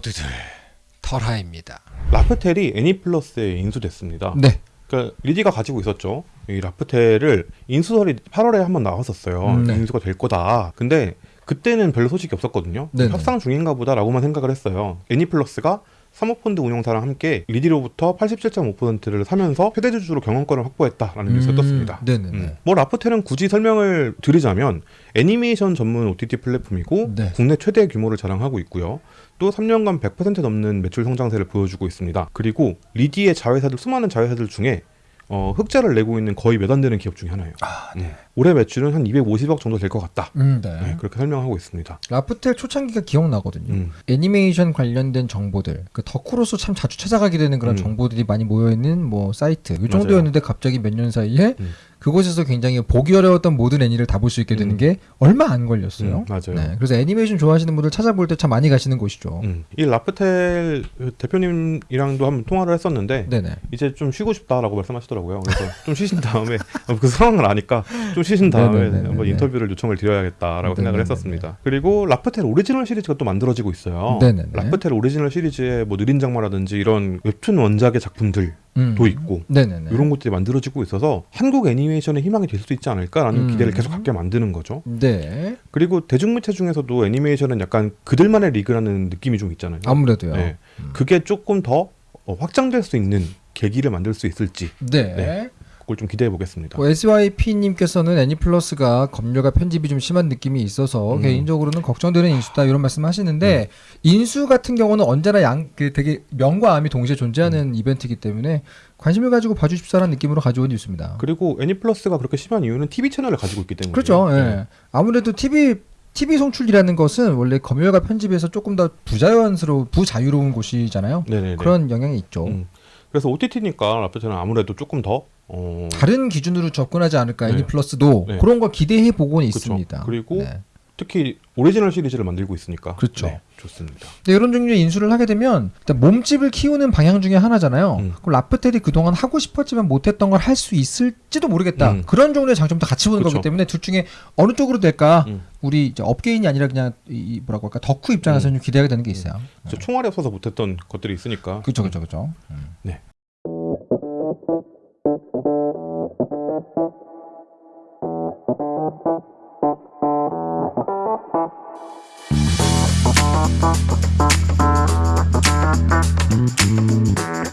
모두들 털하입니다. 라프텔이 애니플러스에 인수됐습니다. 네. 그러니까 리디가 가지고 있었죠. 이 라프텔을 인수설이 8월에 한번 나왔었어요. 음, 네. 인수가 될 거다. 근데 그때는 별로 소식이 없었거든요. 네네. 협상 중인가 보다라고만 생각을 했어요. 애니플러스가 사모펀드 운용사랑 함께 리디로부터 87.5%를 사면서 최대 주주로 경영권을 확보했다라는 뉴스가 떴습니다. 네네네. 음. 뭐 라프텔은 굳이 설명을 드리자면 애니메이션 전문 OTT 플랫폼이고 네. 국내 최대 규모를 자랑하고 있고요. 또 3년간 100% 넘는 매출 성장세를 보여주고 있습니다. 그리고 리디의 자회사들 수많은 자회사들 중에 어, 흑자를 내고 있는 거의 몇 안 되는 기업 중에 하나예요. 아, 네. 올해 매출은 한 250억 정도 될 것 같다. 음, 네. 네, 그렇게 설명하고 있습니다. 라프텔 초창기가 기억나거든요. 음. 애니메이션 관련된 정보들, 그 덕후로서 참 자주 찾아가게 되는 그런 음. 정보들이 많이 모여 있는 뭐 사이트. 이. 정도였는데 갑자기 몇 년 사이에 음. 그곳에서 굉장히 보기 어려웠던 모든 애니를 다 볼 수 있게 되는 음. 게 얼마 안 걸렸어요. 음, 맞아요. 네, 그래서 애니메이션 좋아하시는 분들 찾아볼 때 참 많이 가시는 곳이죠. 음. 이 라프텔 대표님이랑도 한번 통화를 했었는데 네네. 이제 좀 쉬고 싶다라고 말씀하시더라고요. 그래서 좀 쉬신 다음에 그 상황을 아니까 좀 쉬신 다음에 네네네네. 한번 인터뷰를 요청을 드려야겠다라고 생각을 네네네네. 했었습니다. 그리고 라프텔 오리지널 시리즈가 또 만들어지고 있어요. 네네네. 라프텔 오리지널 시리즈의 뭐 느린 장마라든지 이런 웹툰 원작의 작품들 도 음. 있고 네네네. 이런 것들이 만들어지고 있어서 한국 애니메이션의 희망이 될 수 있지 않을까라는 음. 기대를 계속 갖게 만드는 거죠. 네. 그리고 대중매체 중에서도 애니메이션은 약간 그들만의 리그라는 느낌이 좀 있잖아요. 아무래도요. 네. 음. 그게 조금 더 어, 확장될 수 있는 계기를 만들 수 있을지 네. 네. 그걸 좀 기대해 보겠습니다. 뭐 SYP님께서는 애니플러스가 검열과 편집이 좀 심한 느낌이 있어서 음. 개인적으로는 걱정되는 인수다 이런 말씀하시는데 인수 같은 경우는 언제나 양 그 되게 명과 암이 동시에 존재하는 이벤트이기 때문에 관심을 가지고 봐주십사라는 느낌으로 가져온 뉴스입니다. 그리고 애니플러스가 그렇게 심한 이유는 TV 채널을 가지고 있기 때문에 그렇죠. 예. 네. 아무래도 TV TV 송출이라는 것은 원래 검열과 편집에서 조금 더 부자연스러운 부자유로운 곳이잖아요. 네네네. 그런 영향이 있죠. 음. 그래서 OTT니까 라프텔은 아무래도 조금 더 어, 다른 기준으로 접근하지 않을까 네. 애니 플러스도 네. 그런 걸 기대해 보고는. 있습니다. 그리고 네. 특히 오리지널 시리즈를 만들고 있으니까 그렇죠. 네, 좋습니다. 근데 이런 종류의 인수를 하게 되면 일단 몸집을 키우는 방향 중에 하나잖아요. 음. 그럼 라프텔이 그동안 하고 싶었지만 못했던 걸 할 수 있을지도 모르겠다. 음. 그런 종류의 장점도 같이 보는 그쵸. 거기 때문에 둘 중에 어느 쪽으로 될까? 음. 우리 업계인이 아니라 그냥 이이 뭐라고 할까 덕후 입장에서는 좀 기대가 되는 게 있어요. 저 총알이 없어서 못했던 것들이 있으니까 그렇죠, 그렇죠, 그렇죠. Thank you.